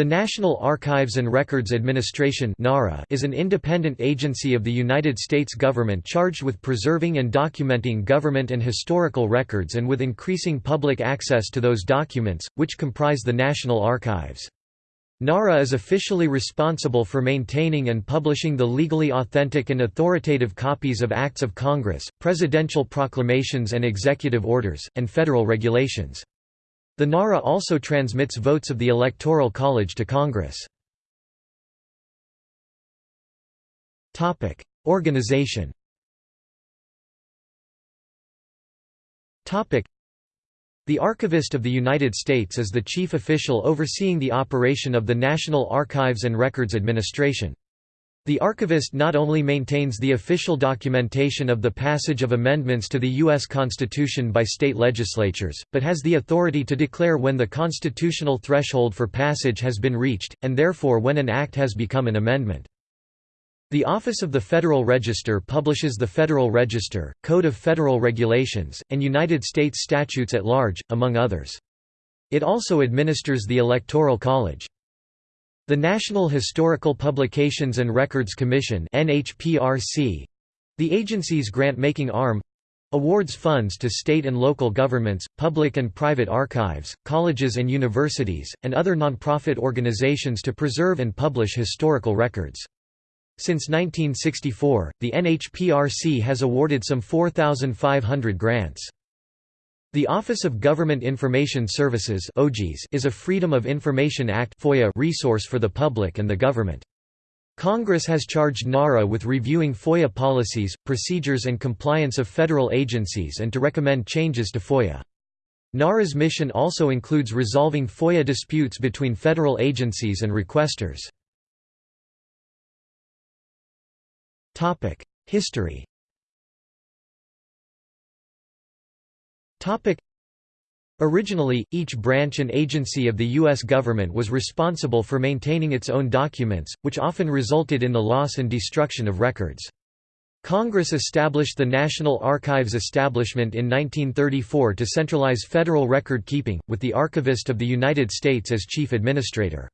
The National Archives and Records Administration is an independent agency of the United States government charged with preserving and documenting government and historical records and with increasing public access to those documents, which comprise the National Archives. NARA is officially responsible for maintaining and publishing the legally authentic and authoritative copies of Acts of Congress, presidential proclamations and executive orders, and federal regulations. The NARA also transmits votes of the Electoral College to Congress. Organization the Archivist of the United States is the chief official overseeing the operation of the National Archives and Records Administration. The archivist not only maintains the official documentation of the passage of amendments to the U.S. Constitution by state legislatures, but has the authority to declare when the constitutional threshold for passage has been reached, and therefore when an act has become an amendment. The Office of the Federal Register publishes the Federal Register, Code of Federal Regulations, and United States statutes at large, among others. It also administers the Electoral College. The National Historical Publications and Records Commission the agency's grant-making arm, awards funds to state and local governments, public and private archives, colleges and universities, and other nonprofit organizations to preserve and publish historical records. Since 1964, the NHPRC has awarded some 4,500 grants. The Office of Government Information Services is a Freedom of Information Act resource for the public and the government. Congress has charged NARA with reviewing FOIA policies, procedures and compliance of federal agencies and to recommend changes to FOIA. NARA's mission also includes resolving FOIA disputes between federal agencies and requesters. History Originally, each branch and agency of the U.S. government was responsible for maintaining its own documents, which often resulted in the loss and destruction of records. Congress established the National Archives Establishment in 1934 to centralize federal record keeping, with the Archivist of the United States as chief administrator.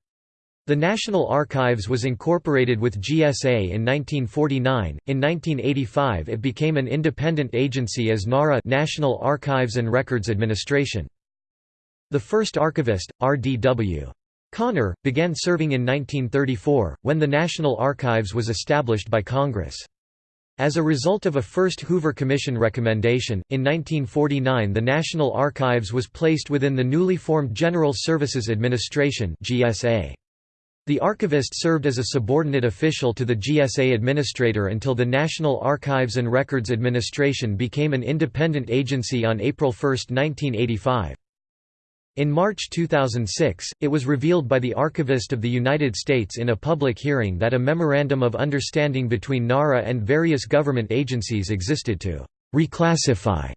The National Archives was incorporated with GSA in 1949. In 1985 it became an independent agency as NARA National Archives and Records Administration. The first archivist, R.D.W. Connor, began serving in 1934, when the National Archives was established by Congress. As a result of a first Hoover Commission recommendation, in 1949 the National Archives was placed within the newly formed General Services Administration GSA. The archivist served as a subordinate official to the GSA administrator until the National Archives and Records Administration became an independent agency on April 1, 1985. In March 2006, it was revealed by the Archivist of the United States in a public hearing that a Memorandum of Understanding between NARA and various government agencies existed to reclassify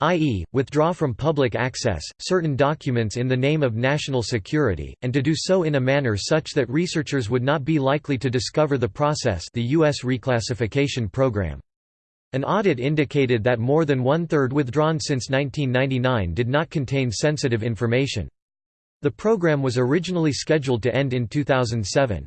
i.e., withdraw from public access, certain documents in the name of national security, and to do so in a manner such that researchers would not be likely to discover the process the U.S. reclassification program. An audit indicated that more than one-third withdrawn since 1999 did not contain sensitive information. The program was originally scheduled to end in 2007.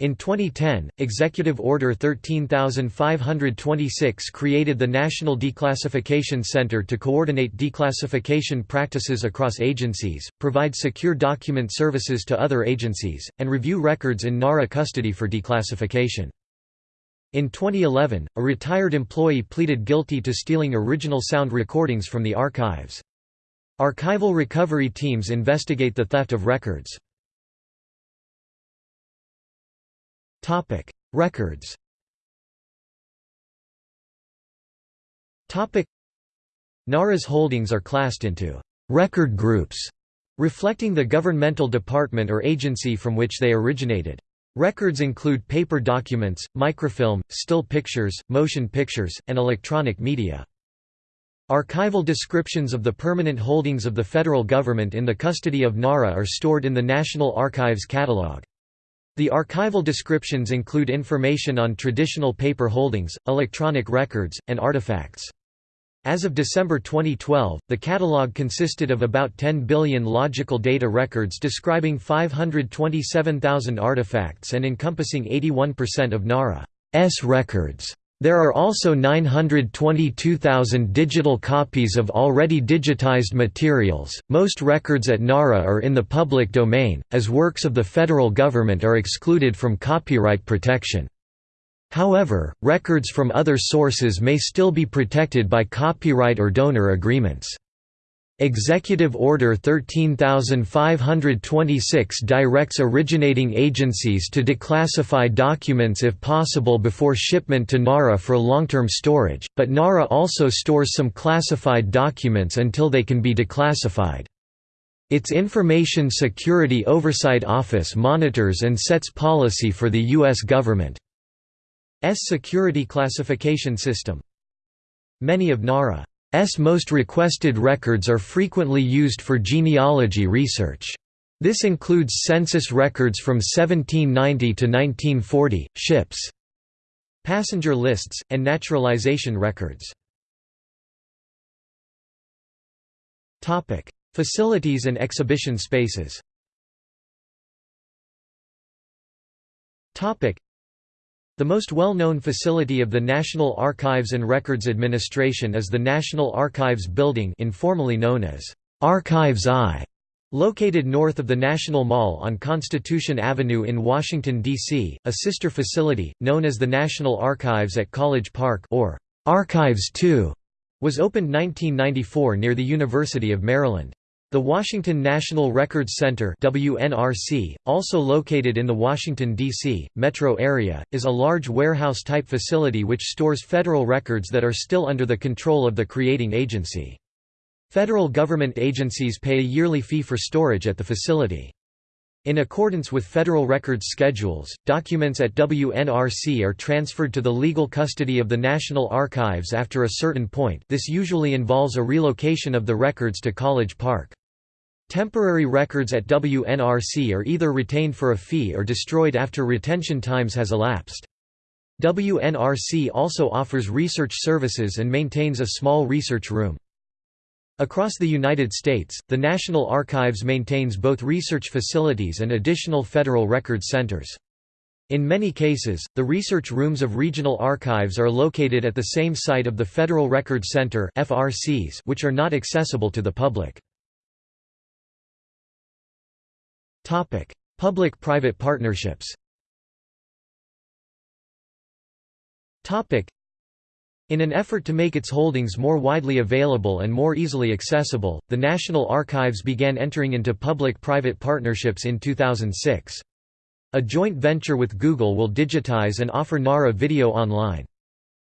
In 2010, Executive Order 13526 created the National Declassification Center to coordinate declassification practices across agencies, provide secure document services to other agencies, and review records in NARA custody for declassification. In 2011, a retired employee pleaded guilty to stealing original sound recordings from the archives. Archival recovery teams investigate the theft of records. Topic: Records. Topic: NARA's holdings are classed into record groups, reflecting the governmental department or agency from which they originated. Records include paper documents, microfilm, still pictures, motion pictures, and electronic media. Archival descriptions of the permanent holdings of the federal government in the custody of NARA are stored in the National Archives Catalog. The archival descriptions include information on traditional paper holdings, electronic records, and artifacts. As of December 2012, the catalog consisted of about 10 billion logical data records describing 527,000 artifacts and encompassing 81% of NARA's records. There are also 922,000 digital copies of already digitized materials. Most records at NARA are in the public domain, as works of the federal government are excluded from copyright protection. However, records from other sources may still be protected by copyright or donor agreements. Executive Order 13526 directs originating agencies to declassify documents if possible before shipment to NARA for long-term storage, but NARA also stores some classified documents until they can be declassified. Its Information Security Oversight Office monitors and sets policy for the U.S. government. S security classification system. Many of NARA's most requested records are frequently used for genealogy research. This includes census records from 1790 to 1940, ships, passenger lists, and naturalization records. Facilities and exhibition spaces the most well-known facility of the National Archives and Records Administration is the National Archives Building informally known as Archives I, located north of the National Mall on Constitution Avenue in Washington, D.C., a sister facility, known as the National Archives at College Park or Archives II, was opened 1994 near the University of Maryland. The Washington National Records Center WNRC, also located in the Washington, D.C., metro area, is a large warehouse-type facility which stores federal records that are still under the control of the creating agency. Federal government agencies pay a yearly fee for storage at the facility. In accordance with federal records schedules, documents at WNRC are transferred to the legal custody of the National Archives after a certain point this usually involves a relocation of the records to College Park. Temporary records at WNRC are either retained for a fee or destroyed after retention times has elapsed. WNRC also offers research services and maintains a small research room. Across the United States, the National Archives maintains both research facilities and additional federal record centers. In many cases, the research rooms of regional archives are located at the same site of the Federal Record Center which are not accessible to the public. Public-private partnerships in an effort to make its holdings more widely available and more easily accessible, the National Archives began entering into public-private partnerships in 2006. A joint venture with Google will digitize and offer NARA video online.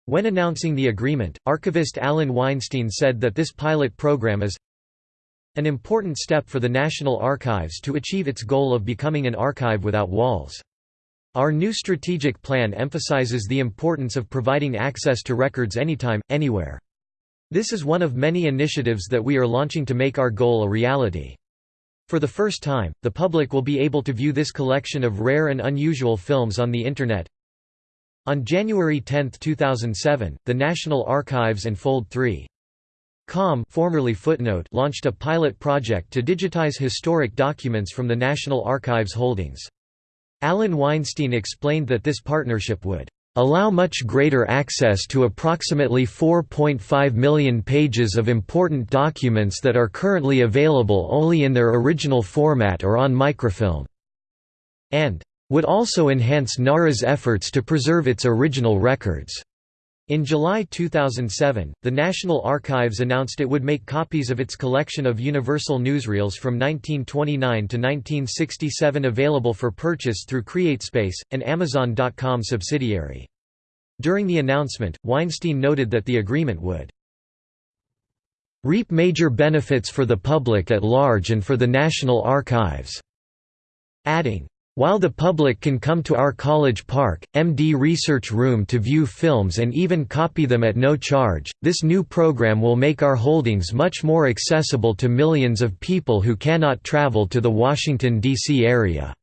When announcing the agreement, archivist Alan Weinstein said that this pilot program is an important step for the National Archives to achieve its goal of becoming an archive without walls. Our new strategic plan emphasizes the importance of providing access to records anytime, anywhere. This is one of many initiatives that we are launching to make our goal a reality. For the first time, the public will be able to view this collection of rare and unusual films on the Internet. On January 10, 2007, the National Archives and Fold 3 Com formerly Footnote launched a pilot project to digitize historic documents from the National Archives holdings. Alan Weinstein explained that this partnership would allow much greater access to approximately 4.5 million pages of important documents that are currently available only in their original format or on microfilm", and would also enhance NARA's efforts to preserve its original records. In July 2007, the National Archives announced it would make copies of its collection of Universal newsreels from 1929 to 1967 available for purchase through CreateSpace, an Amazon.com subsidiary. During the announcement, Weinstein noted that the agreement would reap major benefits for the public at large and for the National Archives, adding, while the public can come to our College Park, MD Research Room to view films and even copy them at no charge, this new program will make our holdings much more accessible to millions of people who cannot travel to the Washington, D.C. area.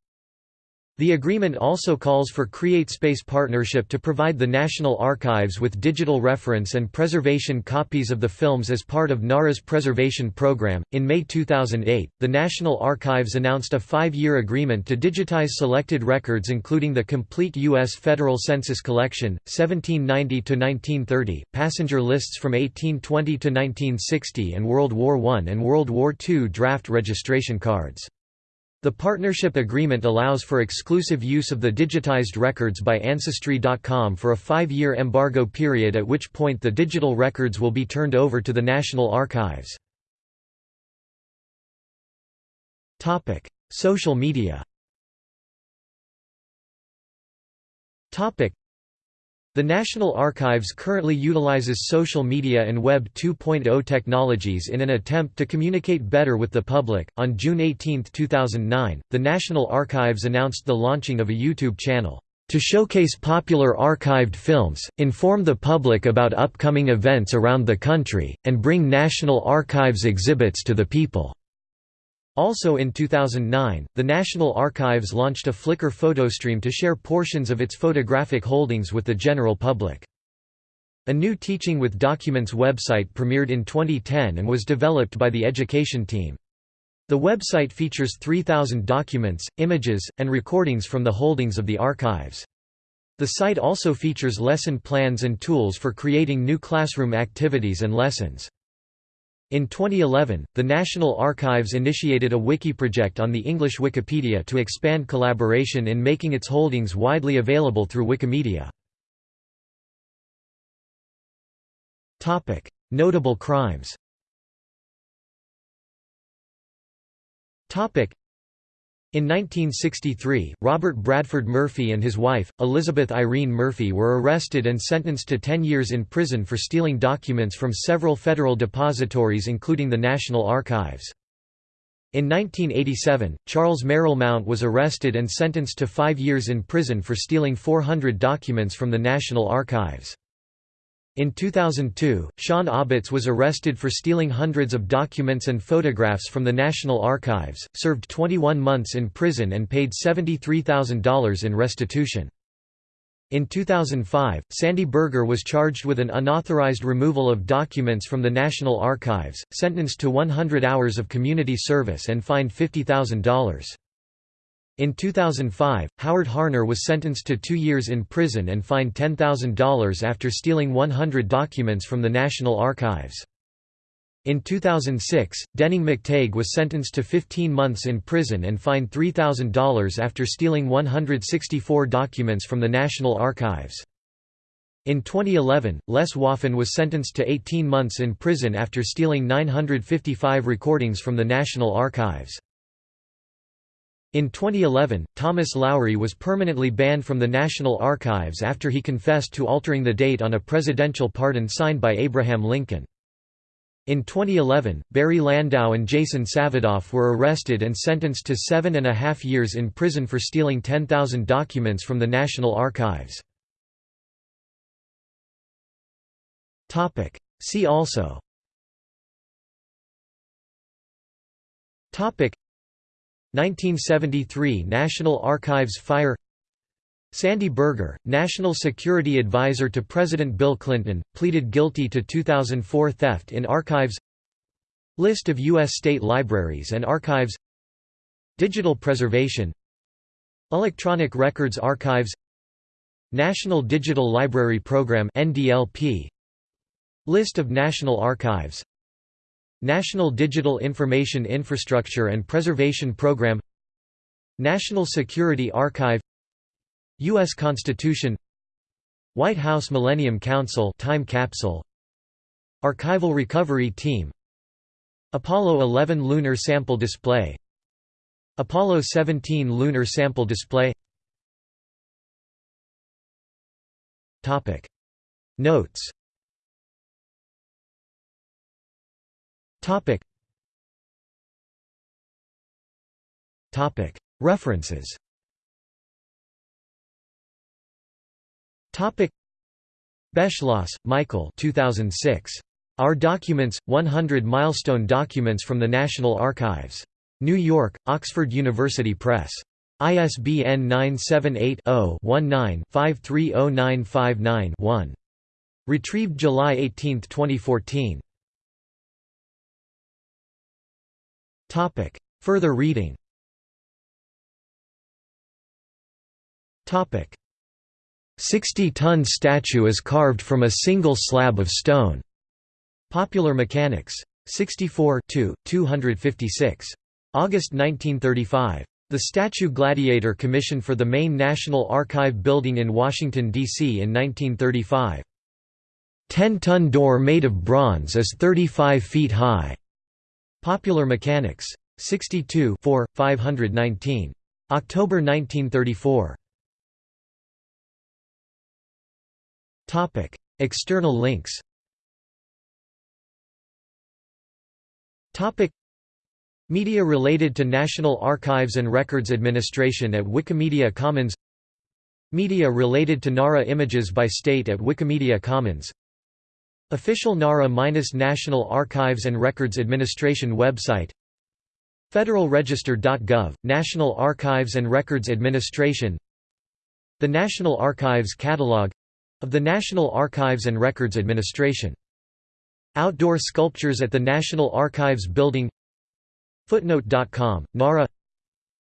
The agreement also calls for CreateSpace partnership to provide the National Archives with digital reference and preservation copies of the films as part of NARA's preservation program. In May 2008, the National Archives announced a five year agreement to digitize selected records, including the complete U.S. Federal Census collection, 1790 to 1930, passenger lists from 1820 to 1960, and World War I and World War II draft registration cards. The partnership agreement allows for exclusive use of the digitized records by Ancestry.com for a five-year embargo period at which point the digital records will be turned over to the National Archives. Social media the National Archives currently utilizes social media and Web 2.0 technologies in an attempt to communicate better with the public. On June 18, 2009, the National Archives announced the launching of a YouTube channel to showcase popular archived films, inform the public about upcoming events around the country, and bring National Archives exhibits to the people. Also in 2009, the National Archives launched a Flickr photostream to share portions of its photographic holdings with the general public. A new Teaching with Documents website premiered in 2010 and was developed by the education team. The website features 3,000 documents, images, and recordings from the holdings of the archives. The site also features lesson plans and tools for creating new classroom activities and lessons. In 2011, the National Archives initiated a wiki project on the English Wikipedia to expand collaboration in making its holdings widely available through Wikimedia. Notable crimes in 1963, Robert Bradford Murphy and his wife, Elizabeth Irene Murphy were arrested and sentenced to 10 years in prison for stealing documents from several federal depositories including the National Archives. In 1987, Charles Merrill Mount was arrested and sentenced to five years in prison for stealing 400 documents from the National Archives. In 2002, Shawn Aubitz was arrested for stealing hundreds of documents and photographs from the National Archives, served 21 months in prison and paid $73,000 in restitution. In 2005, Sandy Berger was charged with an unauthorized removal of documents from the National Archives, sentenced to 100 hours of community service and fined $50,000. In 2005, Howard Harner was sentenced to two years in prison and fined $10,000 after stealing 100 documents from the National Archives. In 2006, Denning McTague was sentenced to 15 months in prison and fined $3,000 after stealing 164 documents from the National Archives. In 2011, Les Waffen was sentenced to 18 months in prison after stealing 955 recordings from the National Archives. In 2011, Thomas Lowry was permanently banned from the National Archives after he confessed to altering the date on a presidential pardon signed by Abraham Lincoln. In 2011, Barry Landau and Jason Savedoff were arrested and sentenced to seven and a half years in prison for stealing 10,000 documents from the National Archives. See also 1973 National Archives fire Sandy Berger, National Security Advisor to President Bill Clinton, pleaded guilty to 2004 theft in archives List of U.S. state libraries and archives Digital preservation Electronic Records Archives National Digital Library Program List of National Archives National Digital Information Infrastructure and Preservation Program National Security Archive U.S. Constitution White House Millennium Council time capsule Archival Recovery Team Apollo 11 Lunar Sample Display Apollo 17 Lunar Sample Display Notes Topic. Topic. References. Topic. Beschloss, Michael 2006. Our Documents, 100 Milestone Documents from the National Archives. New York, Oxford University Press. ISBN 978-0-19-530959-1. Retrieved July 18, 2014. Further reading Topic. 60-ton statue is carved from a single slab of stone. Popular Mechanics. 64 256. August 1935. The statue Gladiator commissioned for the main National Archive building in Washington, D.C. in 1935. 10-ton door made of bronze is 35 feet high. Popular Mechanics. 62 519. October 1934. External links Media related to National Archives and Records Administration at Wikimedia Commons Media related to NARA images by state at Wikimedia Commons Official NARA-National Archives and Records Administration website Federalregister.gov, National Archives and Records Administration The National Archives Catalog of the National Archives and Records Administration. Outdoor sculptures at the National Archives Building Footnote.com, NARA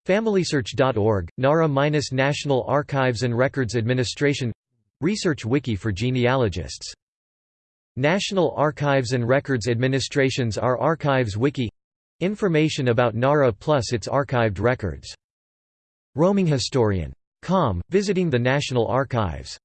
FamilySearch.org, NARA-National Archives and Records Administration Research wiki for genealogists. National Archives and Records Administration's R Archives Wiki Information about NARA plus its archived records. Roaming Historian. Com, visiting the National Archives